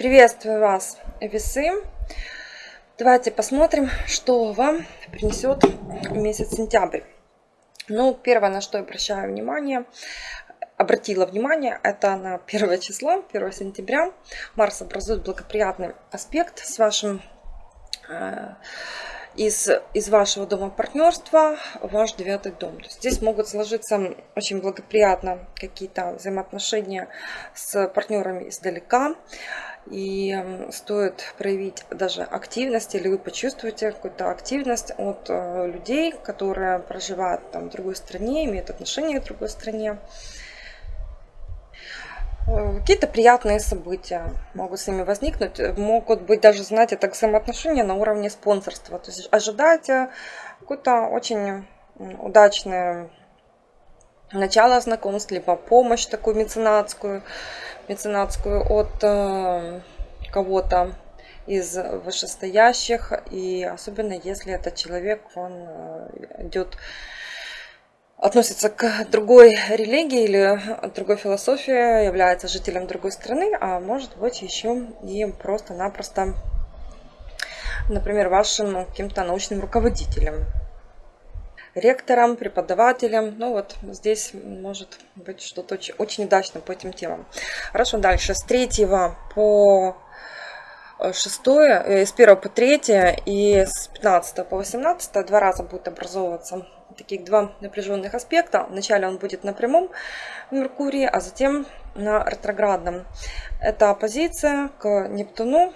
Приветствую вас, весы. Давайте посмотрим, что вам принесет месяц сентябрь. Ну, первое, на что я обращаю внимание, обратила внимание, это на первое число, 1 сентября. Марс образует благоприятный аспект с вашим э, из, из вашего дома партнерства ваш девятый дом. То есть здесь могут сложиться очень благоприятно какие-то взаимоотношения с партнерами издалека. И стоит проявить даже активность, или вы почувствуете какую-то активность от э, людей, которые проживают там, в другой стране, имеют отношение к другой стране. Э, какие-то приятные события могут с ними возникнуть. Могут быть даже, знаете, так взаимоотношения на уровне спонсорства. То есть ожидайте какое-то очень удачное начало знакомств, либо помощь такую меценатскую, меценатскую от э, кого-то из вышестоящих. И особенно если этот человек, он э, идет относится к другой религии или другой философии, является жителем другой страны, а может быть еще и просто-напросто, например, вашим каким-то научным руководителем, ректором, преподавателем. Ну вот здесь может быть что-то очень, очень удачно по этим темам. Хорошо, дальше. С 3 по 6, э, с 1 по 3 и с 15 по 18 два раза будет образовываться таких два напряженных аспекта. Вначале он будет на прямом Меркурии, а затем на ретроградном. Это оппозиция к Нептуну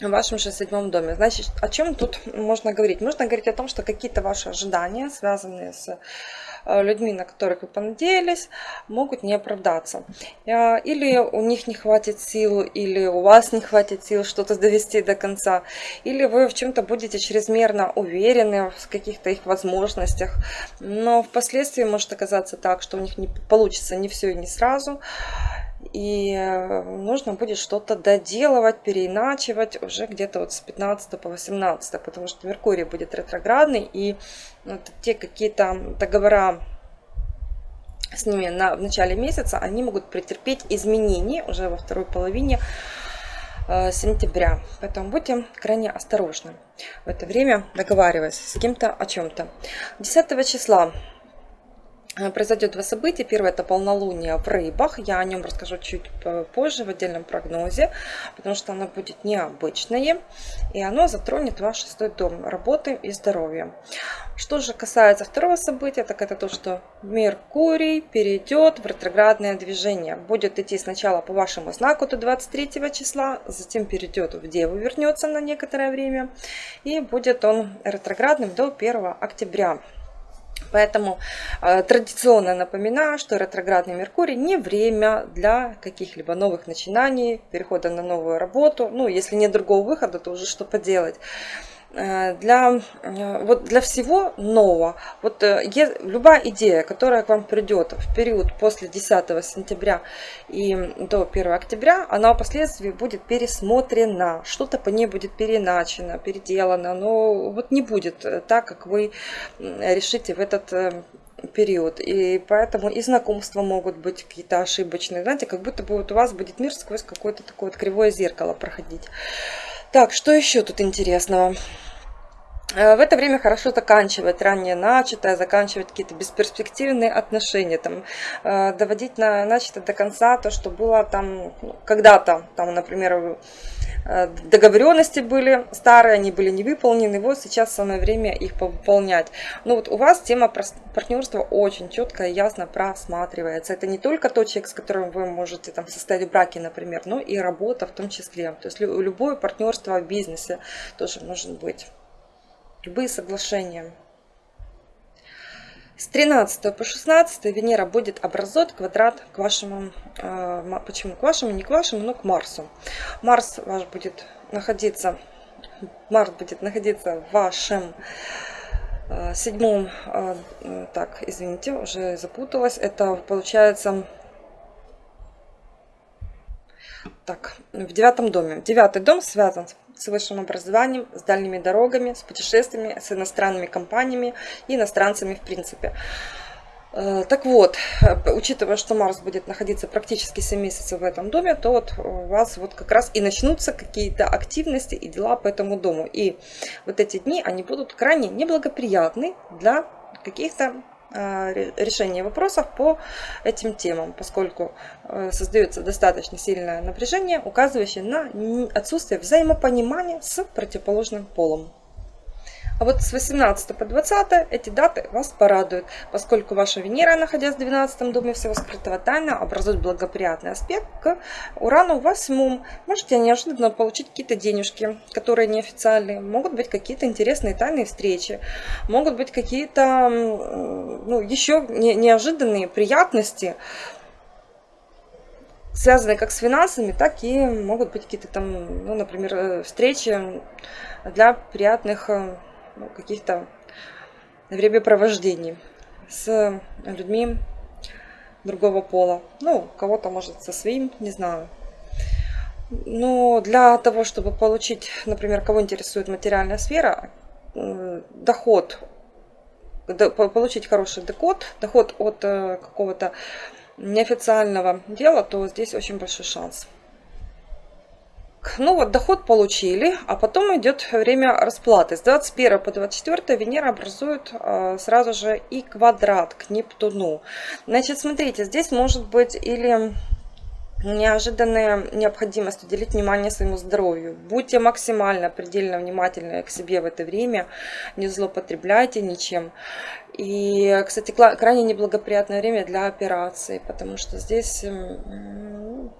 в вашем же седьмом доме. Значит, о чем тут можно говорить? Можно говорить о том, что какие-то ваши ожидания, связанные с Э, людьми, на которых вы понадеялись, могут не оправдаться. Э, или у них не хватит сил, или у вас не хватит сил что-то довести до конца, или вы в чем-то будете чрезмерно уверены в каких-то их возможностях, но впоследствии может оказаться так, что у них не получится не все и не сразу, и э, нужно будет что-то доделывать, переиначивать уже где-то вот с 15 по 18, потому что Меркурий будет ретроградный, и вот те какие-то договора с ними на, в начале месяца, они могут претерпеть изменения уже во второй половине э, сентября. Поэтому будьте крайне осторожны в это время, договариваясь с кем-то о чем-то. 10 числа произойдет два события. Первое это полнолуние в рыбах. Я о нем расскажу чуть позже в отдельном прогнозе, потому что оно будет необычное. И оно затронет ваш шестой дом работы и здоровья. Что же касается второго события, так это то, что Меркурий перейдет в ретроградное движение. Будет идти сначала по вашему знаку до 23 числа, затем перейдет в Деву, вернется на некоторое время. И будет он ретроградным до 1 октября. Поэтому э, традиционно напоминаю, что ретроградный Меркурий не время для каких-либо новых начинаний, перехода на новую работу. Ну, если нет другого выхода, то уже что поделать. Э, для, э, вот для всего нового, вот э, любая идея, которая к вам придет в период после 10 сентября и до 1 октября, она впоследствии будет пересмотрена, что-то по ней будет переначено, переделано, но вот не будет так, как вы решите в этот период. И поэтому и знакомства могут быть какие-то ошибочные. Знаете, как будто бы вот у вас будет мир сквозь какое-то такое вот кривое зеркало проходить. Так, что еще тут интересного? Э, в это время хорошо заканчивать ранее начатое, заканчивать какие-то бесперспективные отношения, там, э, доводить на начатое до конца то, что было там ну, когда-то, там, например, договоренности были старые, они были не выполнены, вот сейчас самое время их выполнять. Ну вот у вас тема партнерства очень четко и ясно просматривается. Это не только тот человек, с которым вы можете там состоять в браке, например, но и работа в том числе. То есть любое партнерство в бизнесе тоже может быть любые соглашения. С 13 по 16 Венера будет образовать квадрат к вашему, э, почему к вашему, не к вашему, но к Марсу. Марс ваш будет находиться, Марс будет находиться в вашем э, седьмом, э, так, извините, уже запуталась, это получается, так, в девятом доме. Девятый дом связан с высшим образованием, с дальними дорогами, с путешествиями, с иностранными компаниями и иностранцами в принципе. Э, так вот, э, учитывая, что Марс будет находиться практически 7 месяцев в этом доме, то вот у вас вот как раз и начнутся какие-то активности и дела по этому дому. И вот эти дни, они будут крайне неблагоприятны для каких-то э, решения вопросов по этим темам, поскольку создается достаточно сильное напряжение, указывающее на отсутствие взаимопонимания с противоположным полом. А вот с 18 по 20 эти даты вас порадуют, поскольку ваша Венера, находясь в 12 доме всего скрытого тайна, образует благоприятный аспект к Урану в 8. Можете неожиданно получить какие-то денежки, которые неофициальные. Могут быть какие-то интересные тайные встречи. Могут быть какие-то ну, еще неожиданные приятности, связанные как с финансами, так и могут быть какие-то там, ну, например, э, встречи для приятных э, ну, каких-то времяпровождений с людьми другого пола. Ну, кого-то, может, со своим, не знаю. Но для того, чтобы получить, например, кого интересует материальная сфера, э, доход, получить хороший доход, доход от э, какого-то неофициального дела, то здесь очень большой шанс. Ну вот, доход получили, а потом идет время расплаты. С 21 по 24 Венера образует э, сразу же и квадрат к Нептуну. Значит, смотрите, здесь может быть или неожиданная необходимость уделить внимание своему здоровью. Будьте максимально, предельно внимательны к себе в это время, не злоупотребляйте ничем. И, кстати, крайне неблагоприятное время для операции, потому что здесь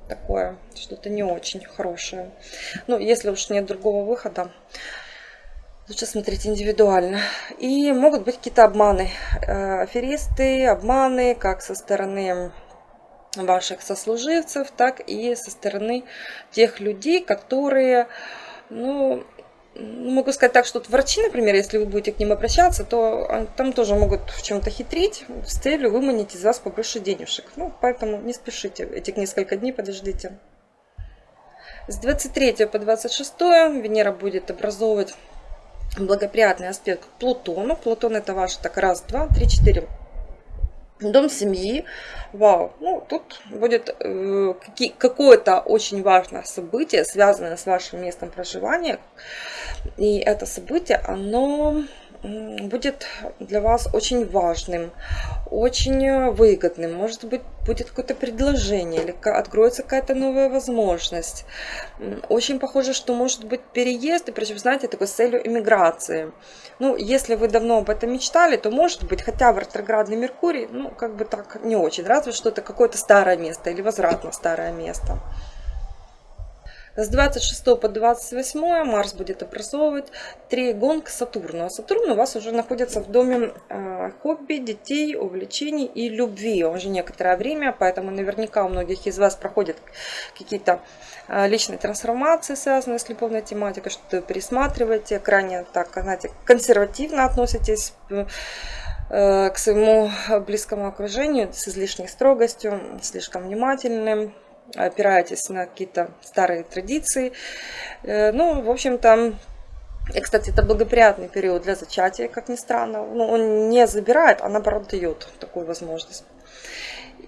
такое, что-то не очень хорошее. Ну, если уж нет другого выхода, лучше смотреть индивидуально. И могут быть какие-то обманы, э, аферисты, обманы, как со стороны ваших сослуживцев, так и со стороны тех людей, которые, ну, могу сказать так, что врачи, например, если вы будете к ним обращаться, то там тоже могут в чем-то хитрить с целью выманить из вас побольше денежек. Ну, поэтому не спешите, этих несколько дней подождите. С 23 по 26 Венера будет образовывать благоприятный аспект к Плутону. Плутон это ваш так раз, два, три, четыре Дом семьи. Вау. Ну, тут будет э, какое-то очень важное событие, связанное с вашим местом проживания. И это событие, оно будет для вас очень важным, очень выгодным. Может быть, будет какое-то предложение или откроется какая-то новая возможность. Очень похоже, что может быть переезд, и причем, знаете, такой с целью иммиграции. Ну, если вы давно об этом мечтали, то может быть, хотя в ретроградный Меркурий, ну, как бы так не очень, разве что это какое-то старое место или возврат на старое место. С 26 по 28 Марс будет образовывать триагон к Сатурну. А Сатурн у вас уже находится в доме э, хобби, детей, увлечений и любви. Уже некоторое время, поэтому наверняка у многих из вас проходят какие-то э, личные трансформации, связанные с любовной тематикой, что-то пересматриваете, крайне так, знаете, консервативно относитесь э, к своему близкому окружению с излишней строгостью, слишком внимательным, опираетесь на какие-то старые традиции. Э, ну, в общем-то, и, кстати, это благоприятный период для зачатия, как ни странно. Ну, он не забирает, а наоборот дает такую возможность.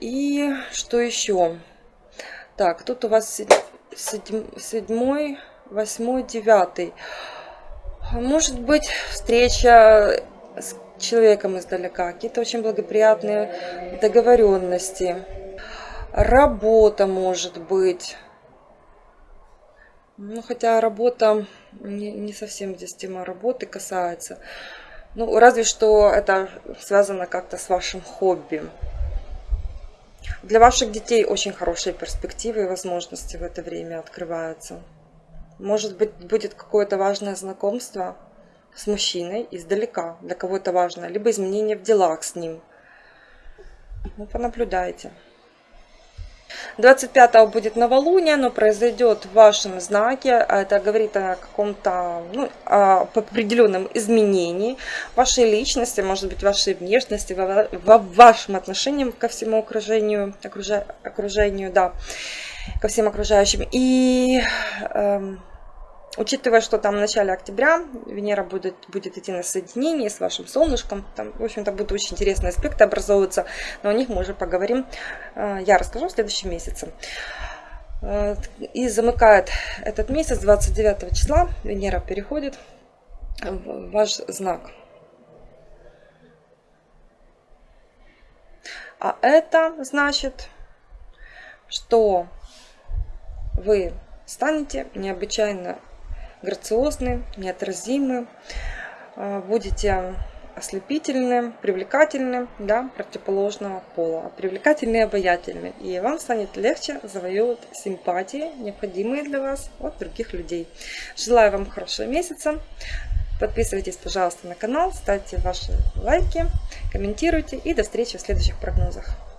И что еще? Так, тут у вас седьмой, восьмой, девятый. Может быть, встреча с человеком издалека, какие-то очень благоприятные договоренности работа может быть. Ну, хотя работа не, не совсем здесь тема работы касается. Ну, разве что это связано как-то с вашим хобби. Для ваших детей очень хорошие перспективы и возможности в это время открываются. Может быть, будет какое-то важное знакомство с мужчиной издалека, для кого то важно, либо изменение в делах с ним. Ну, понаблюдайте. 25 будет новолуние, оно произойдет в вашем знаке, а это говорит о каком-то ну, о определенном изменении вашей личности, может быть, вашей внешности, во, вашем отношении ко всему окружению, окружению, да, ко всем окружающим. И эм, Учитывая, что там в начале октября Венера будет, будет идти на соединение с вашим солнышком, там, в общем-то, будут очень интересные аспекты образовываться, но о них мы уже поговорим, э, я расскажу в следующем месяце. Э, и замыкает этот месяц 29 числа Венера переходит в ваш знак. А это значит, что вы станете необычайно грациозны, неотразимы, э, будете ослепительны, привлекательны для противоположного пола, привлекательны и обаятельны. И вам станет легче завоевывать симпатии, необходимые для вас от других людей. Желаю вам хорошего месяца. Подписывайтесь, пожалуйста, на канал, ставьте ваши лайки, комментируйте и до встречи в следующих прогнозах.